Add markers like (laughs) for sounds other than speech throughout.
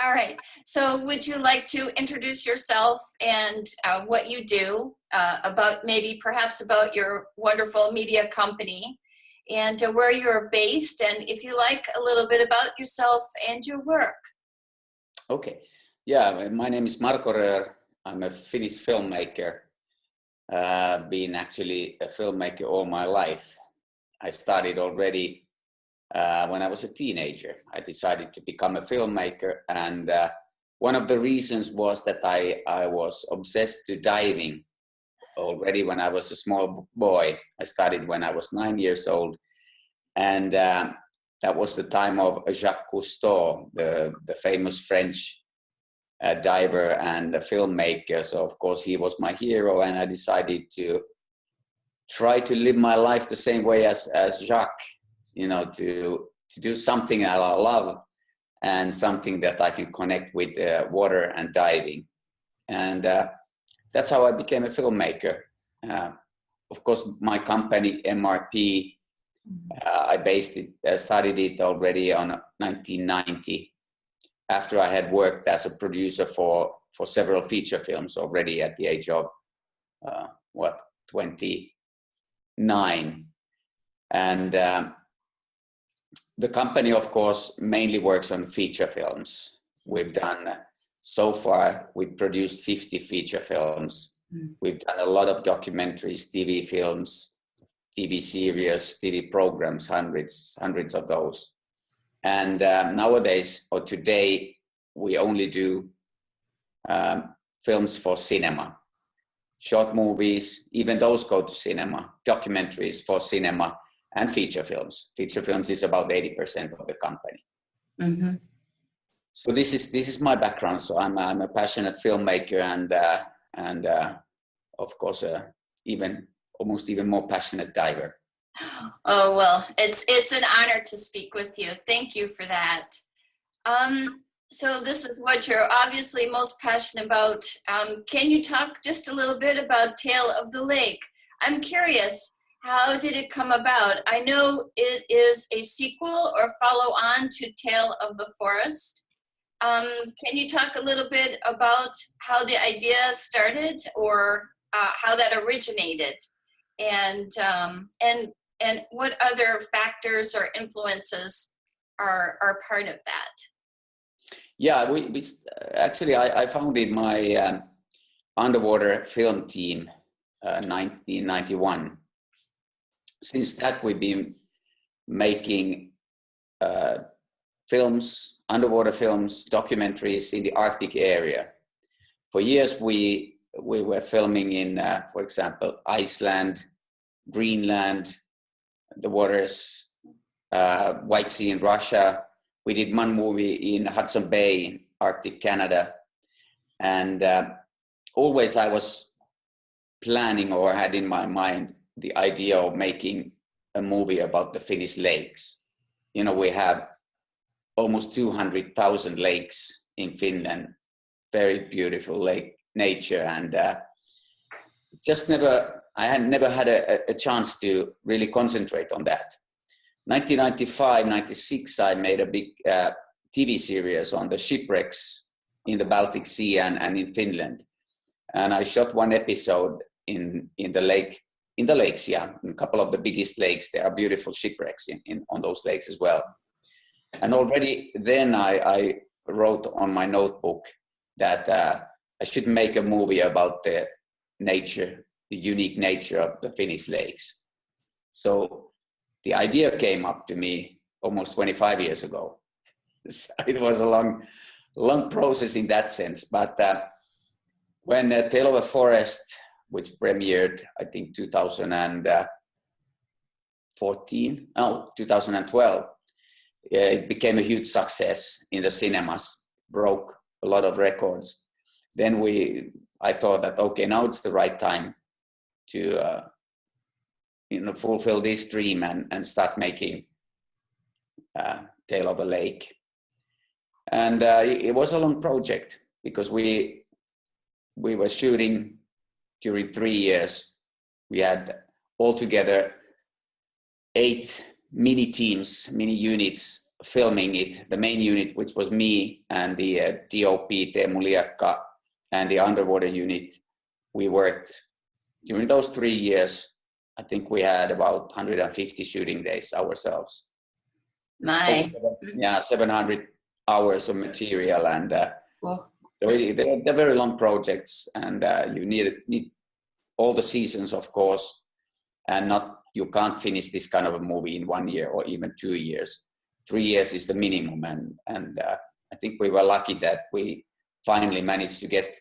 All right. So would you like to introduce yourself and uh, what you do uh, about maybe perhaps about your wonderful media company and uh, where you're based and if you like a little bit about yourself and your work. Okay. Yeah, my name is Marko Röhr. I'm a Finnish filmmaker. Uh, been actually a filmmaker all my life. I started already uh, when I was a teenager. I decided to become a filmmaker and uh, one of the reasons was that I, I was obsessed to diving already when I was a small boy. I started when I was nine years old and uh, that was the time of Jacques Cousteau, the, the famous French uh, diver and filmmaker. So of course he was my hero and I decided to try to live my life the same way as, as Jacques you know, to, to do something I love and something that I can connect with uh, water and diving. And uh, that's how I became a filmmaker. Uh, of course, my company, MRP, uh, I based it, uh, started it already on 1990 after I had worked as a producer for, for several feature films already at the age of, uh, what, 29. And um, the company, of course, mainly works on feature films. We've done, so far, we've produced 50 feature films. Mm. We've done a lot of documentaries, TV films, TV series, TV programs, hundreds, hundreds of those. And um, nowadays, or today, we only do um, films for cinema. Short movies, even those go to cinema, documentaries for cinema, and feature films. Feature films is about 80% of the company. Mm -hmm. So this is this is my background. So I'm I'm a passionate filmmaker and uh, and uh, of course uh, even almost even more passionate diver. Oh well, it's it's an honor to speak with you. Thank you for that. Um, so this is what you're obviously most passionate about. Um, can you talk just a little bit about Tale of the Lake? I'm curious, how did it come about? I know it is a sequel or follow on to Tale of the Forest. Um, can you talk a little bit about how the idea started or uh, how that originated and, um, and, and what other factors or influences are, are part of that? Yeah, we, we actually, I, I founded my um, underwater film team uh, 1991 since that we've been making uh, films, underwater films, documentaries in the Arctic area. For years we, we were filming in, uh, for example, Iceland, Greenland, the waters, uh, White Sea in Russia. We did one movie in Hudson Bay, Arctic Canada. And uh, always I was planning or had in my mind the idea of making a movie about the Finnish lakes. You know, we have almost 200,000 lakes in Finland, very beautiful lake nature and uh, just never, I had never had a, a chance to really concentrate on that. 1995, 96, I made a big uh, TV series on the shipwrecks in the Baltic Sea and, and in Finland. And I shot one episode in, in the lake in the lakes, yeah, in a couple of the biggest lakes, there are beautiful shipwrecks in, in on those lakes as well. And already then I, I wrote on my notebook that uh, I should make a movie about the nature, the unique nature of the Finnish lakes. So the idea came up to me almost 25 years ago. (laughs) It was a long, long process in that sense. But uh, when uh, Tale of a Forest which premiered, I think, 2014, no, 2012. It became a huge success in the cinemas, broke a lot of records. Then we, I thought that, okay, now it's the right time to, uh, you know, fulfill this dream and, and start making uh, Tale of a Lake. And uh, it was a long project because we, we were shooting during three years, we had altogether eight mini teams, mini units filming it, the main unit, which was me and the uh, DOP Teemu Liakka and the underwater unit, we worked during those three years. I think we had about 150 shooting days ourselves. My, Yeah, 700 hours of material and uh, they're, they're very long projects and uh, you need, need all the seasons, of course, and not, you can't finish this kind of a movie in one year or even two years. Three years is the minimum and, and uh, I think we were lucky that we finally managed to get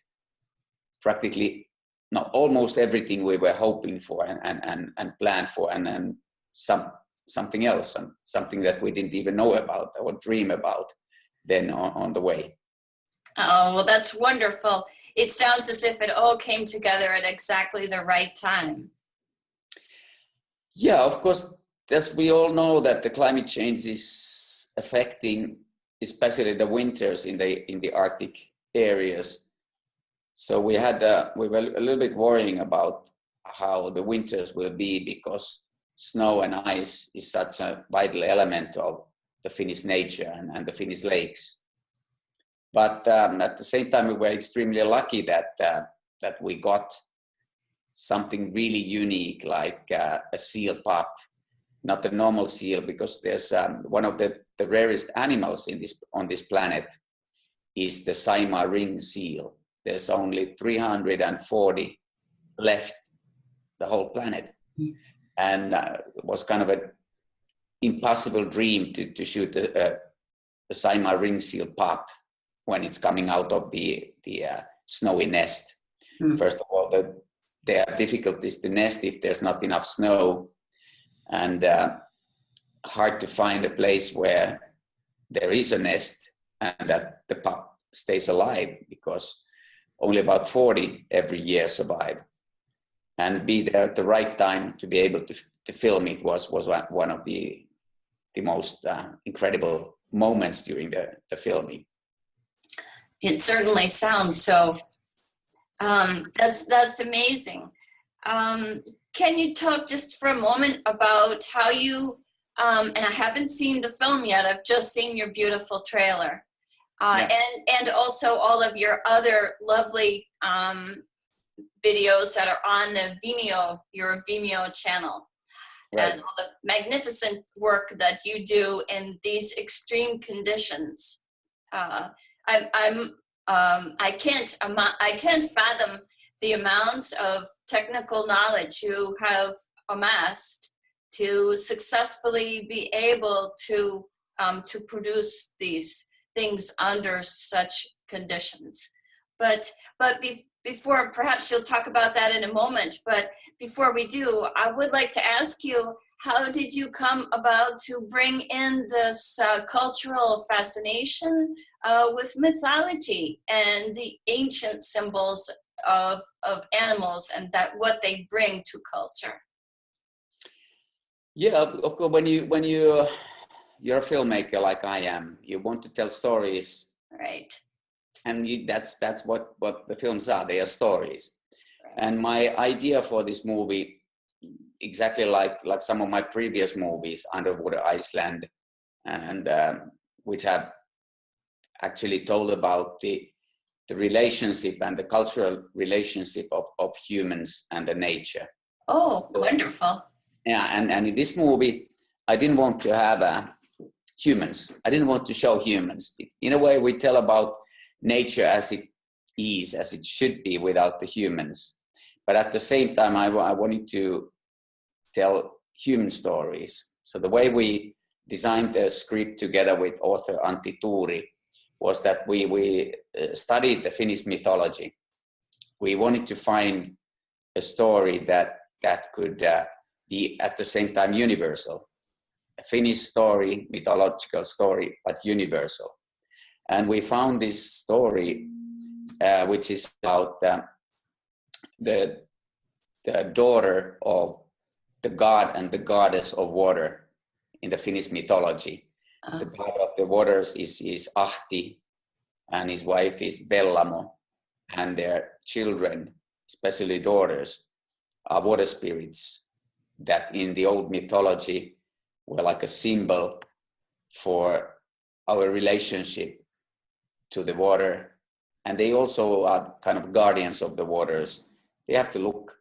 practically, no, almost everything we were hoping for and, and, and, and planned for and then some, something else, some, something that we didn't even know about or dream about then on, on the way. Oh, well, that's wonderful. It sounds as if it all came together at exactly the right time. Yeah, of course, as we all know that the climate change is affecting especially the winters in the in the Arctic areas. So we had uh, we were a little bit worrying about how the winters will be because snow and ice is such a vital element of the Finnish nature and, and the Finnish lakes. But um, at the same time, we were extremely lucky that uh, that we got something really unique like uh, a seal pup, not a normal seal because there's um, one of the, the rarest animals in this on this planet is the Saimaa ring seal. There's only 340 left the whole planet. And uh, it was kind of an impossible dream to, to shoot a, a, a Saimaa ring seal pup when it's coming out of the, the uh, snowy nest. Mm. First of all, the, there are difficulties to nest if there's not enough snow and uh, hard to find a place where there is a nest and that the pup stays alive because only about 40 every year survive and be there at the right time to be able to, to film it was was one- of the the most uh, incredible moments during the, the filming It certainly sounds so. Um, that's that's amazing. Um, can you talk just for a moment about how you? Um, and I haven't seen the film yet. I've just seen your beautiful trailer, uh, Yeah. and and also all of your other lovely um, videos that are on the Vimeo, your Vimeo channel right and all the magnificent work that you do in these extreme conditions. Uh, I'm, I'm, um, I can't, I can't fathom the amounts of technical knowledge you have amassed to successfully be able to, um, to produce these things under such conditions. But, but bef- before, perhaps you'll talk about that in a moment, but before we do, I would like to ask you, how did you come about to bring in this uh, cultural fascination uh, with mythology and the ancient symbols of, of animals and that what they bring to culture? Yeah, of course. When you when you you're a filmmaker like I am, you want to tell stories, Right. and you, that's that's what what the films are. They are stories. And my idea for this movie, exactly like like some of my previous movies, Underwater Iceland, and um, which have actually told about the the relationship and the cultural relationship of, of humans and the nature. Oh, wonderful. Yeah, and, and in this movie, I didn't want to have uh, humans. I didn't want to show humans. In a way, we tell about nature as it is, as it should be without the humans. But at the same time, I, I wanted to tell human stories. So the way we designed the script together with author Antti Tuuri was that we, we uh, studied the Finnish mythology. We wanted to find a story that, that could uh, be at the same time universal. A Finnish story, mythological story, but universal. And we found this story, uh, which is about uh, the, the daughter of the god and the goddess of water in the Finnish mythology. Uh, The god of the waters is, is Ahti, and his wife is Vellamo, and their children, especially daughters, are water spirits that in the old mythology were like a symbol for our relationship to the water. And they also are kind of guardians of the waters. They have to look,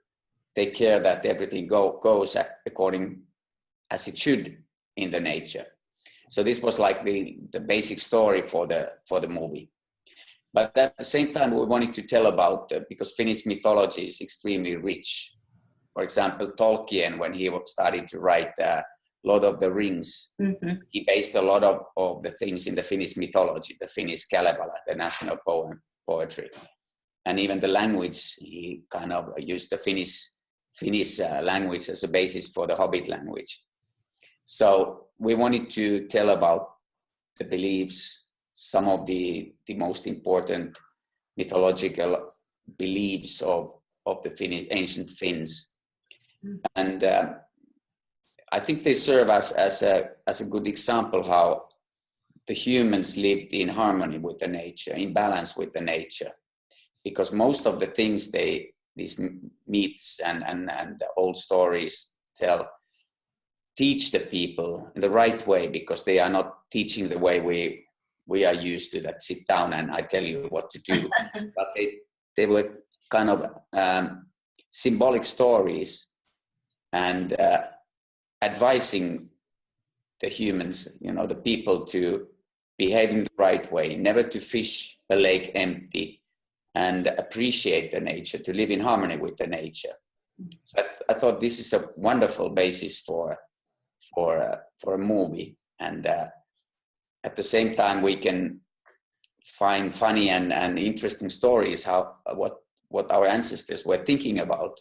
take care that everything go, goes according as it should in the nature. So this was like the, the basic story for the, for the movie. But at the same time, we wanted to tell about, uh, because Finnish mythology is extremely rich. For example, Tolkien, when he started to write uh, Lord of the Rings, mm-hmm. he based a lot of, of the things in the Finnish mythology, the Finnish Kalevala, the national poem, poetry. And even the language, he kind of used the Finnish, Finnish uh, language as a basis for the Hobbit language. So we wanted to tell about the beliefs, some of the, the most important mythological beliefs of, of the Finnish, ancient Finns. Mm. And uh, I think they serve as, as, a, as a good example how the humans lived in harmony with the nature, in balance with the nature. Because most of the things they, these myths and, and, and old stories tell, teach the people in the right way because they are not teaching the way we we are used to that sit down and I tell you what to do. (laughs) but they, they were kind of um, symbolic stories and uh, advising the humans, you know, the people to behave in the right way, never to fish a lake empty and appreciate the nature, to live in harmony with the nature. But I thought this is a wonderful basis for for uh, for a movie, and uh, at the same time we can find funny and, and interesting stories how what what our ancestors were thinking about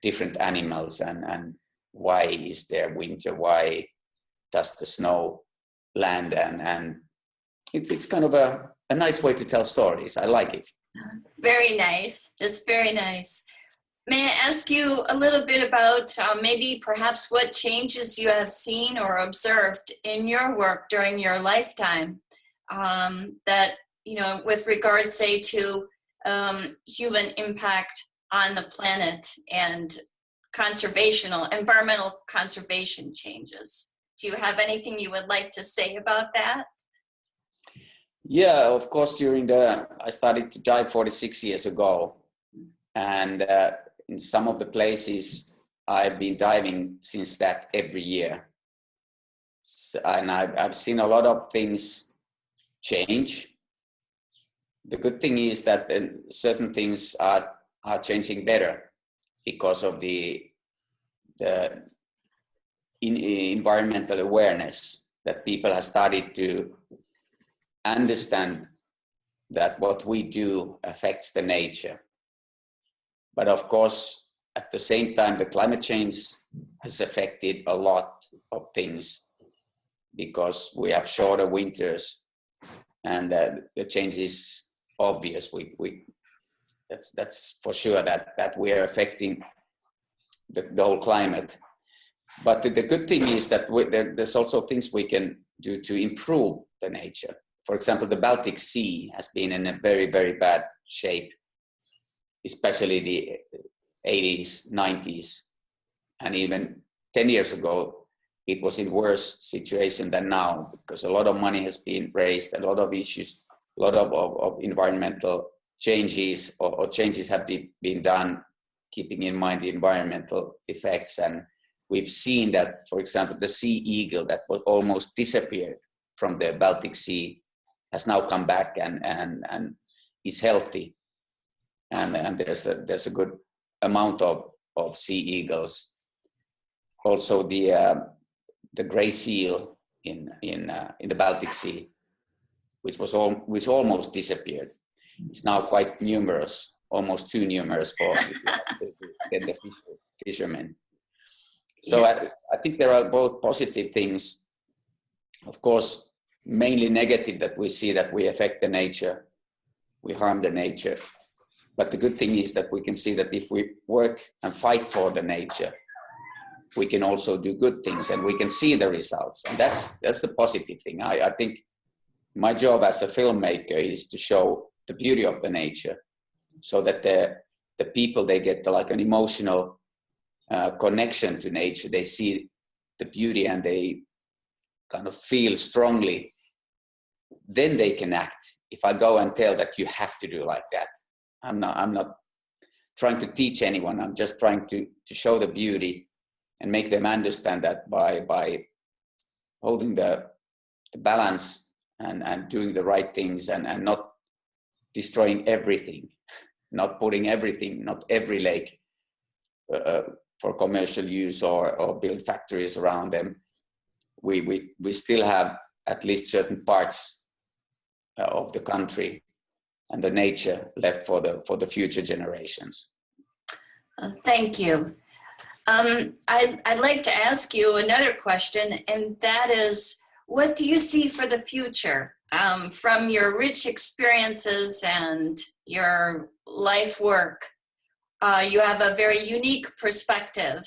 different animals and and why is there winter why does the snow land and and it's, it's kind of a, a nice way to tell stories. I like it very nice it's very nice may i ask you a little bit about uh, maybe perhaps what changes you have seen or observed in your work during your lifetime um, that you know with regard say to um, human impact on the planet and conservational, environmental conservation changes. Do you have anything you would like to say about that? Yeah, of course, during the, I started to dive 46 years ago. And uh, in some of the places, I've been diving since that every year. And I've, I've seen a lot of things change. The good thing is that uh, certain things are, are changing better because of the, the in, environmental awareness that people have started to understand that what we do affects the nature. But of course, at the same time, the climate change has affected a lot of things because we have shorter winters and uh, the change is obvious. We, we, that's that's for sure that that we are affecting the, the whole climate but the, the good thing is that we, there, there's also things we can do to improve the nature for example the baltic sea has been in a very very bad shape especially the 80s 90s and even 10 years ago it was in worse situation than now because a lot of money has been raised a lot of issues a lot of, of, of environmental changes or, or changes have be, been done keeping in mind the environmental effects. And we've seen that for example the sea eagle that was almost disappeared from the baltic sea has now come back and and and is healthy and and there's a there's a good amount of of sea eagles also the uh, the gray seal in in uh, in the baltic sea which was all which almost disappeared it's now quite numerous, almost too numerous for the fishermen. So yeah. I, I think there are both positive things. Of course, mainly negative that we see that we affect the nature, we harm the nature. But the good thing is that we can see that if we work and fight for the nature, we can also do good things and we can see the results. And that's that's the positive thing. I, I think my job as a filmmaker is to show the beauty of the nature so that the the people they get like an emotional uh, connection to nature they see the beauty and they kind of feel strongly then they can act. If I go and tell that you have to do like that, I'm not, I'm not trying to teach anyone. I'm just trying to, to show the beauty and make them understand that by, by holding the, the balance and, and doing the right things and, and not destroying everything, (laughs) not putting everything, not every lake uh, for commercial use or, or build factories around them. We, we, we still have at least certain parts uh, of the country and the nature left for the, for the future generations. Uh, Thank you. Um, I, I'd like to ask you another question, and that is, what do you see for the future? Um, from your rich experiences and your life work, uh, you have a very unique perspective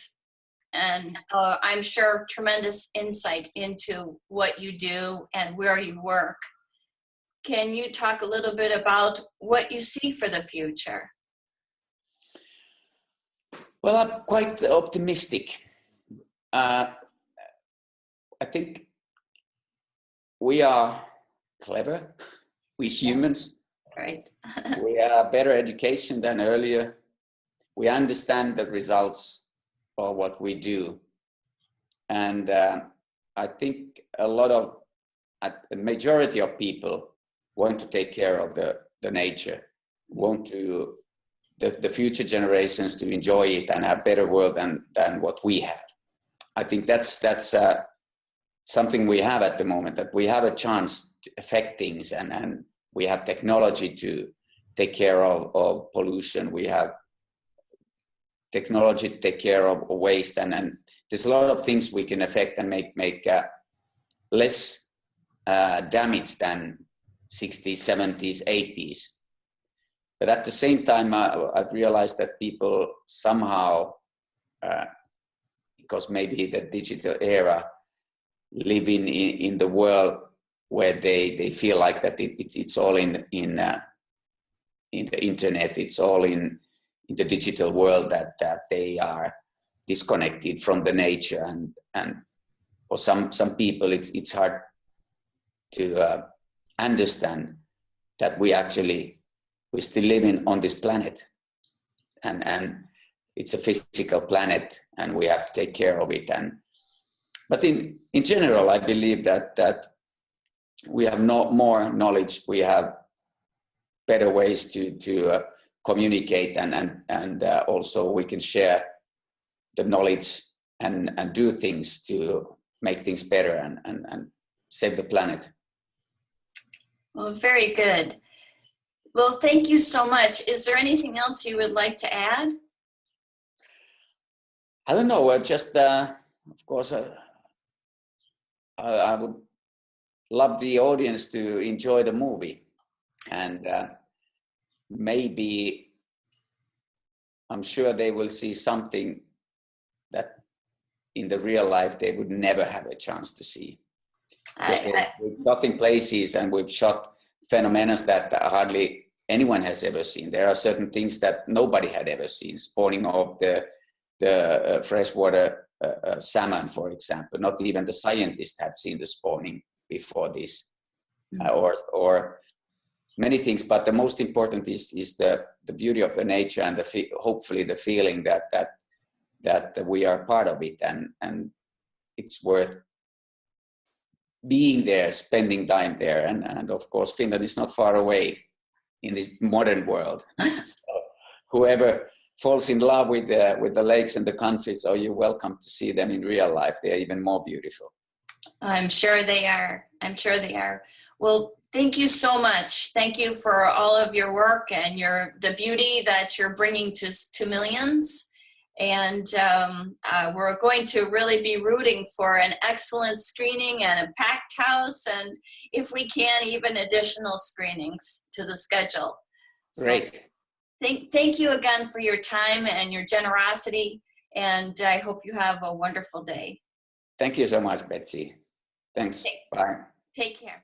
and uh, I'm sure tremendous insight into what you do and where you work. Can you talk a little bit about what you see for the future? Well, I'm quite optimistic. Uh, I think we are clever, we humans. Right. (laughs) we have better education than earlier. We understand the results of what we do. And uh, I think a lot of, a majority of people want to take care of the, the nature, want to the, the future generations to enjoy it and have a better world than, than what we have. I think that's, that's uh, something we have at the moment, that we have a chance to affect things and, and we have technology to take care of, of pollution. We have technology to take care of waste and, and there's a lot of things we can affect and make, make uh, less uh, damage than 60s, 70s, 80s. But at the same time, uh, I've realized that people somehow, uh, because maybe the digital era, living in, in the world where they, they feel like that it, it it's all in, in, uh, in the internet, it's all in, in the digital world that, that they are disconnected from the nature and, and for some, some people it's, it's hard to uh, understand that we actually we're still living on this planet. And and it's a physical planet and we have to take care of it. And but in in general i believe that that we have no more knowledge. We have better ways to to uh, communicate and and and uh, also we can share the knowledge and and do things to make things better and and, and save the planet well very good well, thank you so much. Is there anything else you would like to add? I don't know. Uh, just, uh, of course, uh, I, I, would love the audience to enjoy the movie. And uh, maybe, I'm sure they will see something that in the real life they would never have a chance to see. I, I, we've shot in places and we've shot phenomena that hardly anyone has ever seen. There are certain things that nobody had ever seen, spawning of the, the uh, freshwater uh, uh, salmon, for example. Not even the scientists had seen the spawning before this, mm -hmm. or, or many things. But the most important is, is the, the beauty of the nature and the hopefully the feeling that, that, that we are part of it and, and it's worth being there, spending time there. And, and of course, Finland is not far away in this modern world. (laughs) so whoever falls in love with the, with the lakes and the country, so you're welcome to see them in real life. They're even more beautiful. I'm sure they are. I'm sure they are. Well, thank you so much. Thank you for all of your work and your the beauty that you're bringing to, to millions. And um, uh, we're going to really be rooting for an excellent screening and a packed house, and if we can, even additional screenings to the schedule. So Great. Thank, thank you again for your time and your generosity, and I hope you have a wonderful day. Thank you so much, Betsy. Thanks. Take, Bye. Take care.